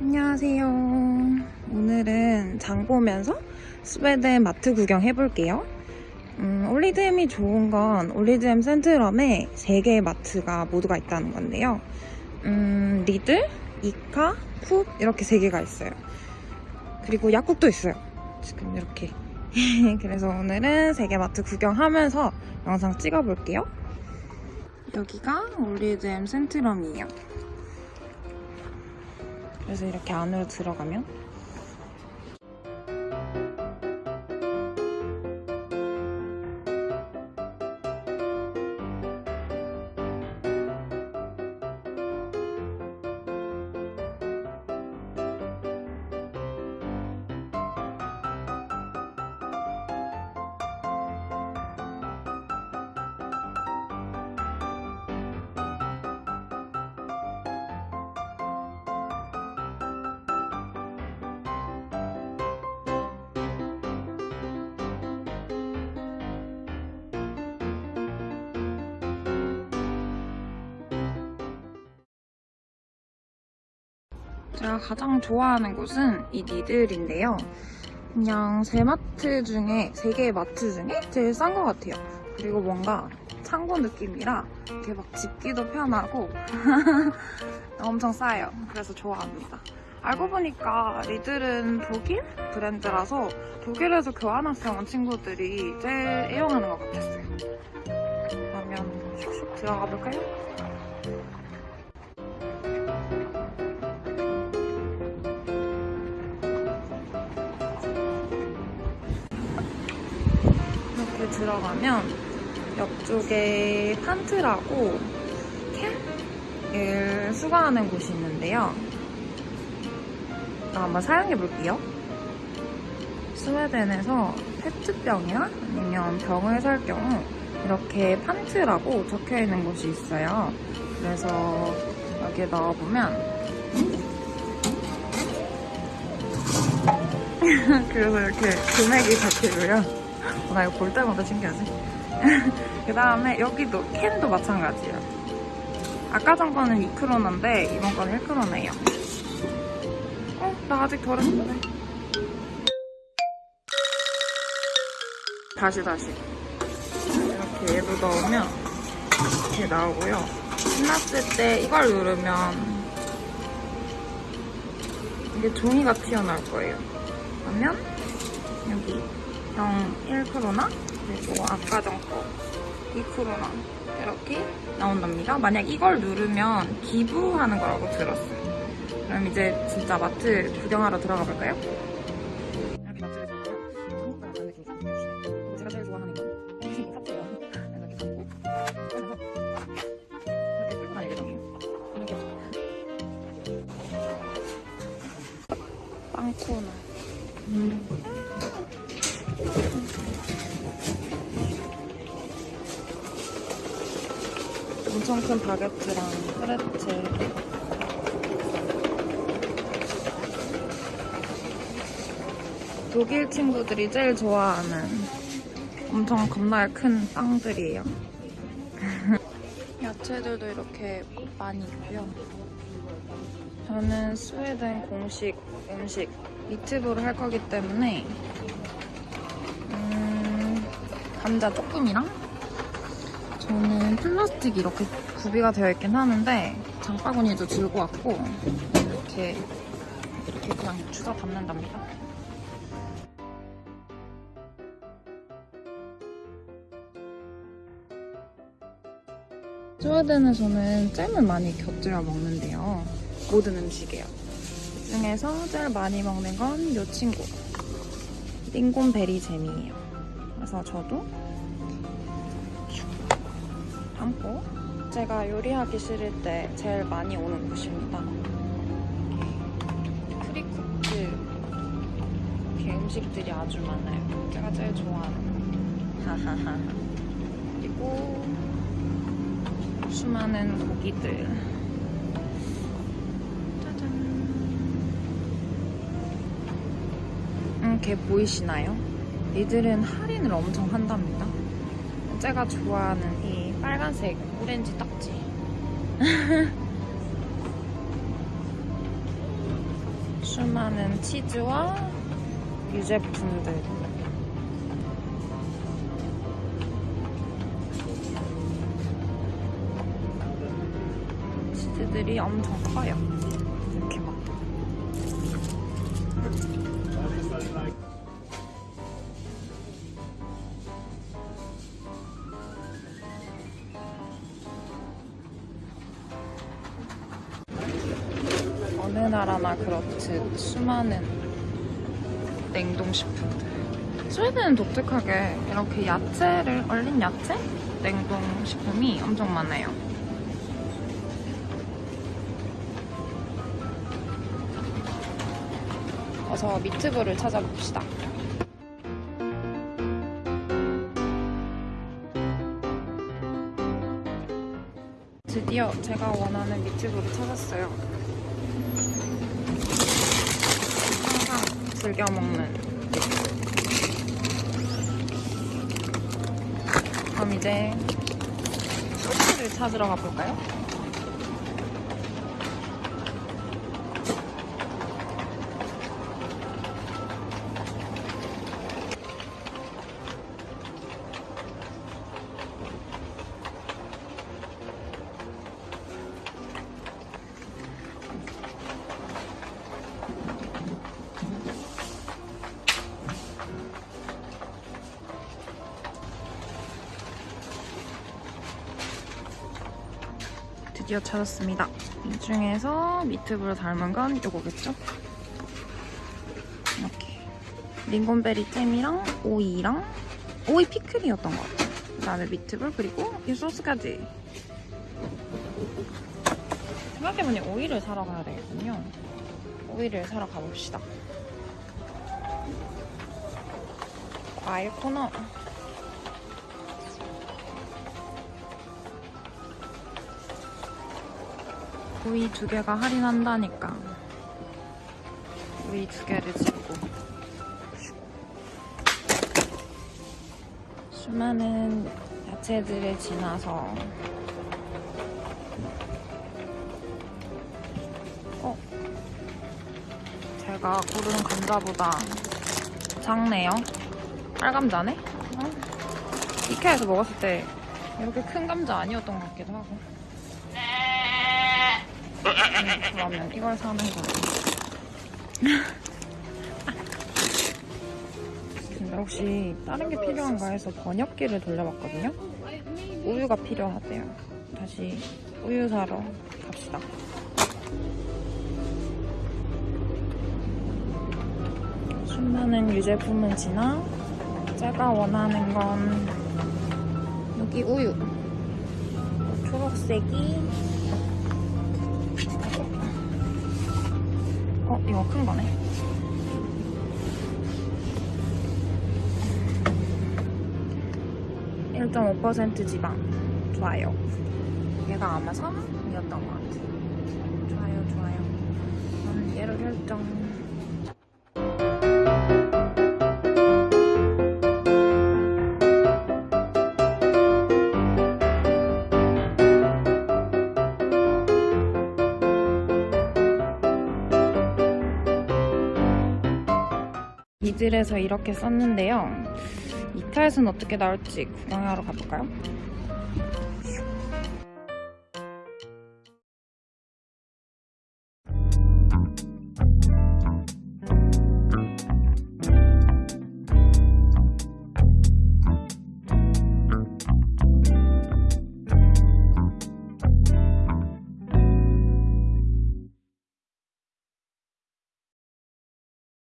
안녕하세요. 오늘은 장 보면서 스웨덴 마트 구경 해볼게요. 음, 올리드햄이 좋은 건 올리드햄 센트럼에 3개의 마트가 모두가 있다는 건데요. 음, 리들, 이카, 쿡 이렇게 3개가 있어요. 그리고 약국도 있어요. 지금 이렇게. 그래서 오늘은 3개 마트 구경하면서 영상 찍어볼게요. 여기가 올리드햄 센트럼이에요. 그래서 이렇게 안으로 들어가면 제가 가장 좋아하는 곳은 이 니들인데요. 그냥 세 마트 중에, 세 개의 마트 중에 제일 싼 것 같아요. 그리고 뭔가 창고 느낌이라 이렇게 막 집기도 편하고 엄청 싸요. 그래서 좋아합니다. 알고 보니까 리들은 독일 브랜드라서 독일에서 교환학생 온 친구들이 제일 애용하는 것 같았어요. 그러면 슉슉 들어가 볼까요? 들어가면 옆쪽에 판트라고 캔을 수거하는 곳이 있는데요. 한번 사용해 볼게요. 스웨덴에서 페트병이나 아니면 병을 살 경우 이렇게 판트라고 적혀 있는 곳이 있어요. 그래서 여기에 넣어보면 그래서 이렇게 금액이 적히고요. 어, 나 이거 볼 때마다 신기하지? 그 다음에 여기도 캔도 마찬가지예요. 아까 전 거는 2크로너인데 이번 건 1크로너예요. 어? 나 아직 덜 했는데. 다시 다시. 이렇게 얘도 넣으면 이렇게 나오고요. 신났을 때 이걸 누르면 이게 종이가 튀어나올 거예요. 그러면 여기 0, 1크로나 그리고 아까 전 거 2크로나 이렇게 나온답니다. 만약 이걸 누르면 기부하는 거라고 들었어요. 그럼 이제 진짜 마트 구경하러 들어가 볼까요? 이렇게 마트를 들어가면 한국과 다른 느낌이 좀 들어요. 제가 제일 좋아하는 건. 그래서 이렇게 잡고 이렇게 끌고 다니게 되네요. 이렇게 빵 코너. 엄청 큰 바게트랑 프레첼 독일 친구들이 제일 좋아하는 엄청 겁나게 큰 빵들이에요. 야채들도 이렇게 많이 있고요. 저는 스웨덴 공식 음식 미트볼을 할 거기 때문에 음, 감자 조금이랑 저는 플라스틱 이렇게 구비가 되어 있긴 하는데 장바구니도 들고 왔고 이렇게 이렇게 그냥 주워 담는답니다. 스웨덴에서는 잼을 많이 곁들여 먹는데요. 모든 음식이에요. 그 중에서 제일 많이 먹는 건 이 친구. lingonberry 잼이에요. 그래서 저도 담고 제가 요리하기 싫을 때 제일 많이 오는 곳입니다. 프리쿠트 이렇게 음식들이 아주 많아요. 제가 제일 좋아하는 하하하 그리고 수많은 고기들 짜잔 음, 걔 보이시나요? 이들은 할인을 엄청 한답니다. 제가 좋아하는 이 빨간색 오렌지 딱지 수많은 치즈와 유제품들. 치즈들이 엄청 커요. 나라나 그렇듯 수많은 냉동식품들. 스웨덴은 독특하게 이렇게 야채를, 얼린 야채? 냉동식품이 엄청 많아요. 어서 미트볼을 찾아봅시다. 드디어 제가 원하는 미트볼을 찾았어요. 항상 즐겨 먹는. 그럼 이제 소스를 찾으러 가볼까요? 드디어 찾았습니다. 이 중에서 미트볼 닮은 건 이거겠죠? 이렇게 링곤베리 잼이랑 오이랑 오이 피클이었던 것 같아요. 그 다음에 미트볼 그리고 이 소스까지. 생각해보니 오이를 사러 가야 되겠군요. 오이를 사러 가봅시다. 과일 코너. 오이 두 개가 할인한다니까. 오이 두 개를 집고. 수많은 야채들을 지나서. 어? 제가 고른 감자보다 작네요. 빨감자네? 어? 이케아에서 먹었을 때 이렇게 큰 감자 아니었던 것 같기도 하고. 음, 그러면 이걸 사는 거네. 근데 혹시 다른 게 필요한가 해서 번역기를 돌려봤거든요. 우유가 필요하대요. 다시 우유 사러 갑시다. 수많은 유제품은 지나 제가 원하는 건 여기 우유. 초록색이 어, 이거 큰 거네. (1.5% 지방) 좋아요. 얘가 아마 3이었던 것 같아요 좋아요 좋아요. 저는 얘로 결정 이들에서 이렇게 썼는데요. 이탈에서는 어떻게 나올지 구경하러 가볼까요?